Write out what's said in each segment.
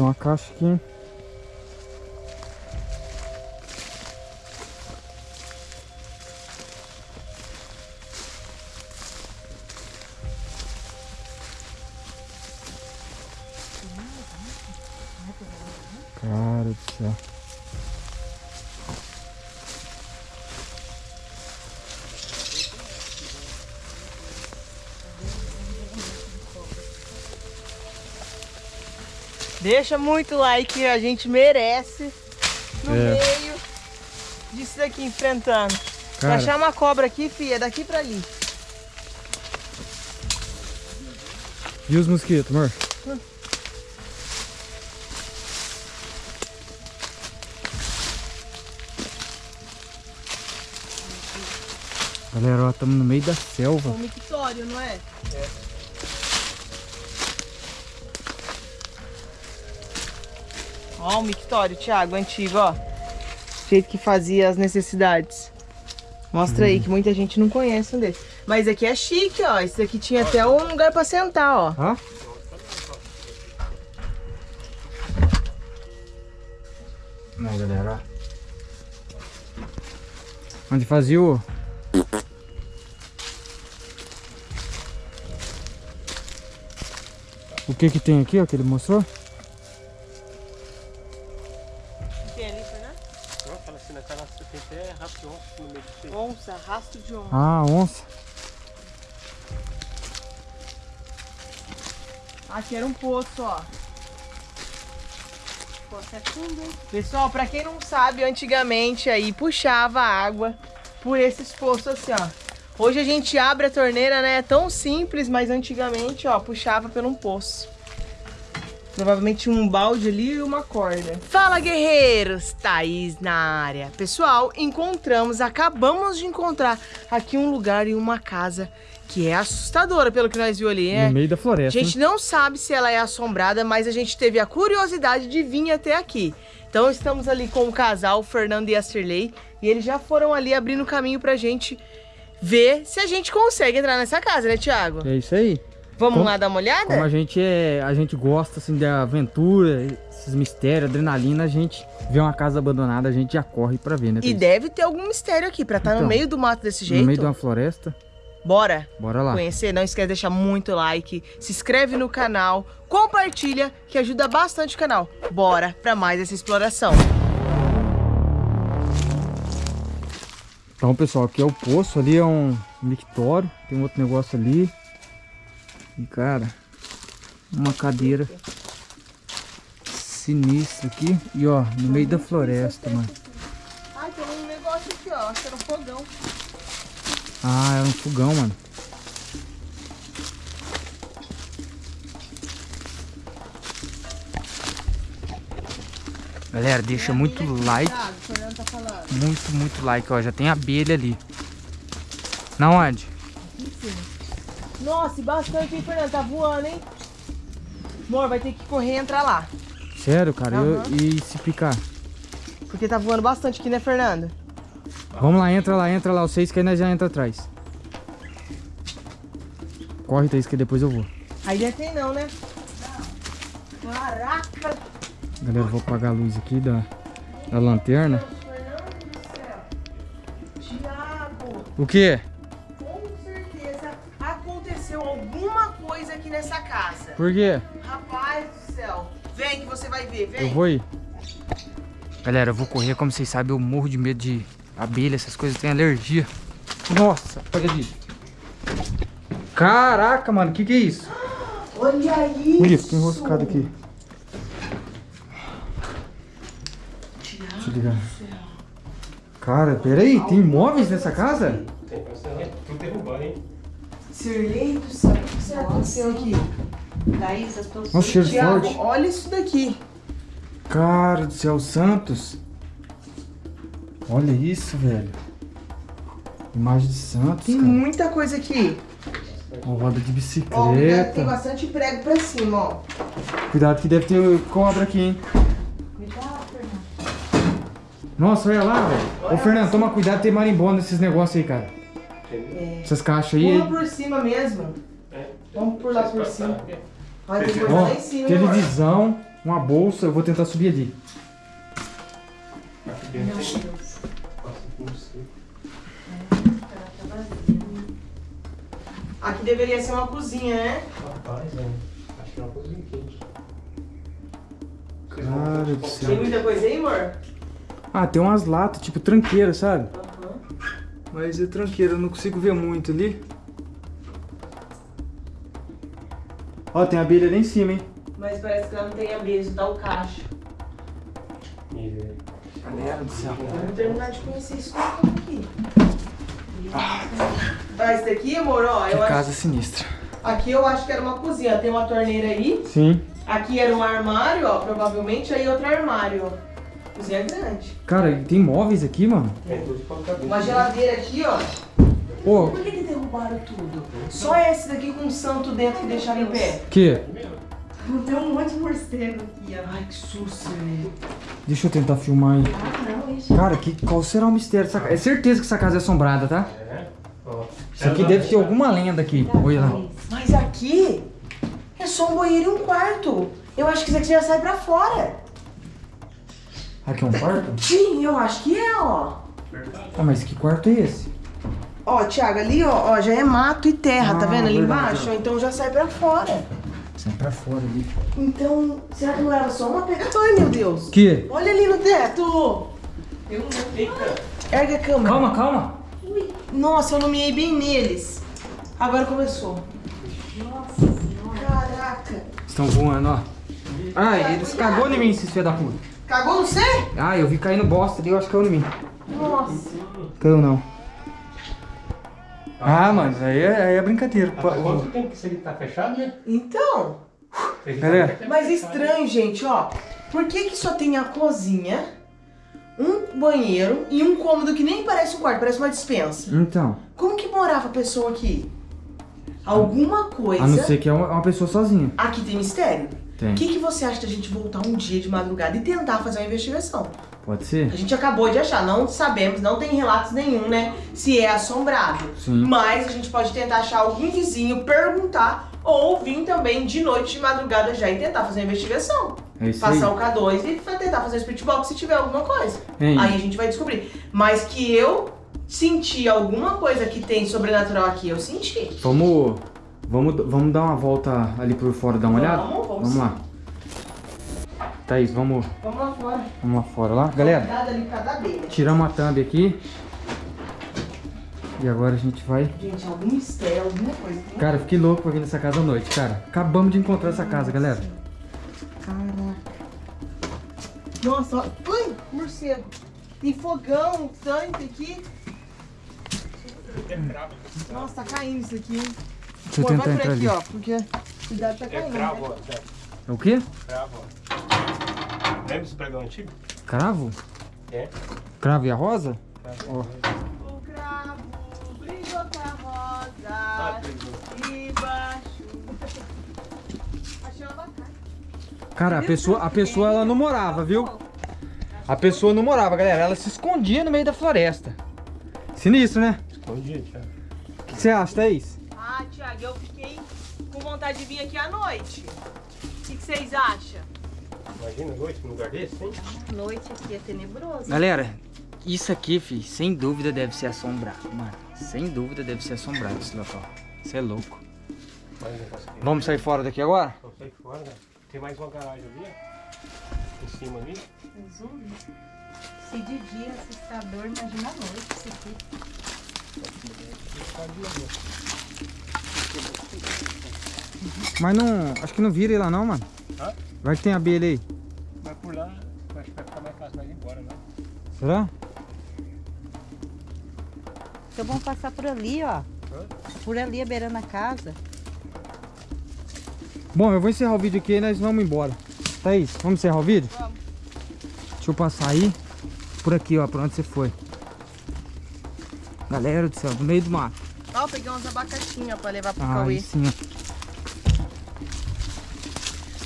tem uma caixa aqui? Cara do céu. Deixa muito like, a gente merece no É. meio disso daqui enfrentando. Se Cara. achar uma cobra aqui, filha, é daqui pra ali. E os mosquitos, amor? Galera, ó, estamos no meio da selva. É um mictório, não é? Ó o mictório, Thiago, antigo, ó. O jeito que fazia as necessidades. Mostra aí, que muita gente não conhece um desse. Mas aqui é chique, ó. Esse aqui tinha até um lugar pra sentar, ó. Ó. Não, galera, ó. Onde fazia o... O que que tem aqui, ó, que ele mostrou? Assim, na canastra tem até rastro de onça no meio do peito. Onça, rastro de onça. Ah, onça. Aqui era um poço, ó. Poço é fundo, hein? Pessoal, pra quem não sabe, antigamente aí puxava água por esses poços assim, ó. Hoje a gente abre a torneira, né? É tão simples, mas antigamente, ó, puxava por um poço. Provavelmente um balde ali e uma corda. Fala, guerreiros! Thaís na área. Pessoal, encontramos, acabamos de encontrar aqui um lugar e uma casa que é assustadora, pelo que nós viu ali, né? No meio da A floresta. gente não sabe se ela é assombrada, mas a gente teve a curiosidade de vir até aqui. Então estamos ali com o casal, o Fernando e a Cirlei, e eles já foram ali abrindo caminho pra gente ver se a gente consegue entrar nessa casa, né, Thiago? né? É isso aí. Vamos Como- lá dar uma olhada? Como a gente é, a gente gosta assim da aventura, esses mistérios, adrenalina, a gente vê uma casa abandonada, a gente já corre pra ver, né? E deve ter algum mistério aqui, pra estar no Então, meio do mato desse jeito. No meio de uma floresta. Bora Bora lá. conhecer, não esquece de deixar muito like, se inscreve no canal, compartilha, que ajuda bastante o canal. Bora pra mais essa exploração. Então, pessoal, aqui é o poço, ali é um mictório, tem outro negócio ali. E, cara, uma cadeira sinistra aqui. E, ó, no meio da floresta, mano. Ai, tem um negócio aqui, ó. Acho que era um fogão. Ah, era um fogão, mano. Galera, deixa muito like, tá muito, muito like, ó. Já tem abelha ali. Na onde? Nossa, e bastante, hein, Fernando? Tá voando, hein? Amor, vai ter que correr e entrar lá. Sério, cara? Eu- Aham. e se picar? Porque tá voando bastante aqui, né, Fernando? Vamos lá, entra lá, entra lá. Vocês que aí nós já entra atrás. Corre, Thaís, que depois eu vou. Aí não tem não, né? Caraca! Galera, eu vou apagar a luz aqui da, da lanterna. Thiago, O quê? Por quê? Rapaz do céu. Vem que você vai ver, vem. Eu vou ir. Galera, eu vou correr. Como vocês sabem, eu morro de medo de abelha, essas coisas. Eu tenho alergia. Nossa, olha ali. Caraca, mano, o que que é isso? Olha isso. Olha, fica enroscado aqui. Deixa eu ligar. Cara, peraí, tem imóveis nessa casa? Tem, parece que é tudo derrubando, hein? Sirlei do céu, o que será que aconteceu aqui? Thaís, as pessoas. Nossa, cheiro Thiago, forte. olha isso daqui. Cara do céu, Santos. Olha isso, velho. Imagem de Santos, Tem cara. muita coisa aqui. Uma roda de Ó, cuidado, tem bicicleta. bastante prego pra cima, ó. Cuidado que deve ter cobra aqui, hein. Nossa, olha lá, velho. Ô, Fernando, toma cuidado, tem marimbondo nesses negócios aí, cara. Essas caixas aí. Pula por cima mesmo. Vamos por lá por cima. Olha, tem coisa lá em cima, televisão. uma bolsa. Eu vou tentar subir ali. Aqui dentro tem. Deveria ser uma cozinha, né? Rapaz, é. Acho que é uma coisa quente. Cara do Tem céu. muita coisa aí, amor? Ah, tem umas latas, tipo tranqueira, sabe? Aham. Mas é tranqueira, eu não consigo ver muito ali. Ó, tem abelha ali em cima, hein? Mas parece que ela não tem abelha, isso dá o cacho. Galera do céu. Vamos terminar de conhecer quarto aqui. Ah, esse daqui, amor, ó, Que eu acho... casa sinistra. aqui eu acho que era uma cozinha. Tem uma torneira aí. Sim. Aqui era um armário, ó, provavelmente. Aí outro armário, ó. Cozinha grande. Cara, e tem móveis aqui, mano? é. Uma geladeira aqui, ó. Pô, Por que, que derrubaram tudo? Só esse daqui com um santo dentro que deixaram em pé. que? Tem um monte de morcego aqui, ó. Ai, que susto, velho. Deixa eu tentar filmar aí. Ah, não, isso. Cara, que, qual será o mistério dessa casa? É certeza que essa casa é assombrada, tá? É? Ó. Isso aqui deve ter alguma lenda aqui. Olha lá. Mas aqui é só um banheiro e um quarto. Eu acho que isso aqui já sai pra fora. Aqui é um quarto? Sim, eu acho que é, ó. Ah, mas que quarto é esse? Ó, Thiago, ali, ó, ó, já é mato e terra, tá Ah, vendo ali verdade, embaixo? Então já sai pra fora. Sai pra fora ali. Então, será que não era só uma pegada? Ai, meu Deus. Que? Olha ali no teto. Tem um fica. Ergue a câmera. Calma, calma. Nossa, eu não miei bem neles. Agora começou. Nossa senhora. Caraca. Estão voando, ó. Ai, eles cagou em mim, esses filhos da puta. Cagou no você? Ah, eu vi caindo bosta ali, eu acho que caiu em mim. Nossa. Caiu não. Ah, mano, aí é, aí é brincadeira. Há quanto tempo que isso aqui tá fechado, né? Então, tá até mas estranho, gente, ó. Por que que só tem a cozinha, um banheiro e um cômodo que nem parece um quarto, parece uma dispensa? Então, Como que morava a pessoa aqui? Alguma coisa... a não ser que é uma, uma pessoa sozinha. Aqui tem mistério. Tem. O que, que você acha da gente voltar um dia de madrugada e tentar fazer uma investigação? Pode ser? A gente acabou de achar, não sabemos, não tem relatos nenhum, né? Se é assombrado. Sim. Mas a gente pode tentar achar algum vizinho, perguntar, ou vir também de noite, de madrugada já e tentar fazer uma investigação. É isso aí. Passar o K2 e tentar fazer o spirit box se tiver alguma coisa. Hein? Aí a gente vai descobrir. Mas que eu senti alguma coisa que tem sobrenatural aqui, eu senti. Vamos, vamos, vamos dar uma volta ali por fora, dar uma olhada? Vamos, vamos Vamos lá. Thaís, vamos, Vamos lá fora. vamos lá fora lá. Galera, tiramos a thumb aqui. E agora a gente vai... Gente, algum mistério, alguma coisa. Cara, eu fiquei louco pra vir nessa casa à noite, cara. Acabamos de encontrar essa casa, galera. Caraca. Nossa, ó. Ai, morcego. Tem fogão, tanque aqui. Nossa, tá caindo isso aqui, hein? Deixa eu Pô, tentar vai por entrar aqui, ali. ó, porque cuidado tá É caindo. cravo, né? ó. É o quê? Cravo, ó. Lembra esse pregão antigo? Cravo? É. Cravo e a rosa? Ó. O cravo brilhou com a Ah, rosa pregão. debaixo. Achei uma abacate. Cara, a pessoa, a pessoa ela não morava, viu? A pessoa não morava, galera. Ela se escondia no meio da floresta. Sinistro, né? Escondido, Thiago. O que você acha, Thaís? Ah, Thiago, eu fiquei com vontade de vir aqui à noite. O que vocês acham? Imagina a noite num lugar desse, hein? Noite aqui é tenebroso. Galera, isso aqui, fi, sem dúvida deve ser assombrado, mano. Sem dúvida deve ser assombrado esse local. Você é louco. Vamos sair fora daqui agora? Vamos sair fora, né? Tem mais uma garagem ali, ó. Em cima ali. Resume. Se de dia assustador, imagina à noite isso aqui. Mas não. Acho que não vira ele lá não, mano. Hã? Vai que tem abelha aí. Será? Então vamos passar por ali, ó. Por ali, beirando a casa. Bom, eu vou encerrar o vídeo aqui e nós vamos embora. Thaís, vamos encerrar o vídeo? Vamos. Deixa eu passar aí. Por aqui, ó, pra onde você foi. Galera do céu, no meio do mato. Ó, peguei uns abacaxinhos pra levar pro Ah, Cauê. sim.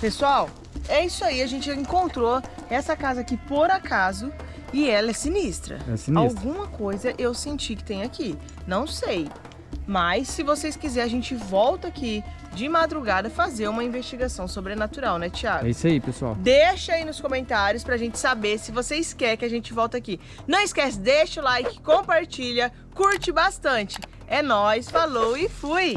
Pessoal, é isso aí. A gente encontrou essa casa aqui por acaso e ela é sinistra. É sinistra. Alguma coisa eu senti que tem aqui. Não sei. Mas se vocês quiserem, a gente volta aqui de madrugada fazer uma investigação sobrenatural, né, Thiago? É isso aí, pessoal. Deixa aí nos comentários pra gente saber se vocês querem que a gente volte aqui. Não esquece, deixa o like, compartilha, curte bastante. É nóis, falou e fui!